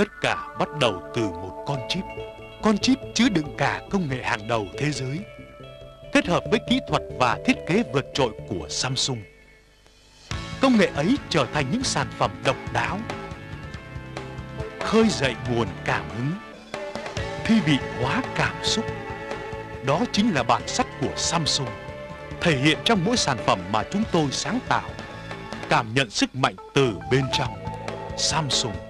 Tất cả bắt đầu từ một con chip. Con chip chứa đựng cả công nghệ hàng đầu thế giới, kết hợp với kỹ thuật và thiết kế vượt trội của Samsung. Công nghệ ấy trở thành những sản phẩm độc đáo, khơi dậy nguồn cảm hứng, thi vị hóa cảm xúc. Đó chính là bản sắc của Samsung, thể hiện trong mỗi sản phẩm mà chúng tôi sáng tạo. Cảm nhận sức mạnh từ bên trong Samsung.